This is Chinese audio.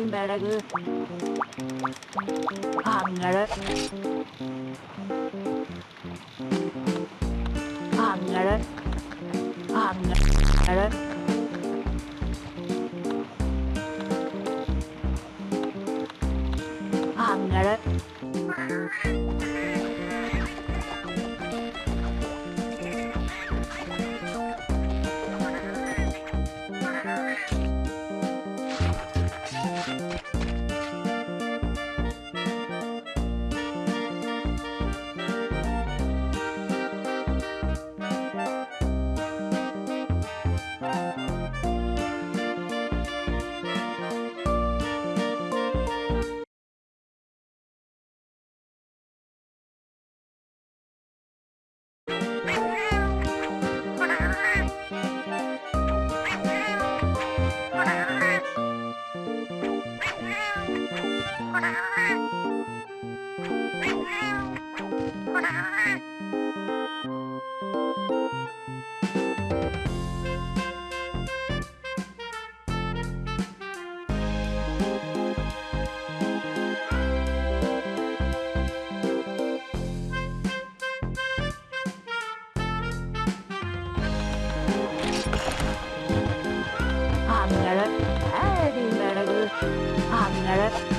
imbaraga angara angara angara Angere. Hadi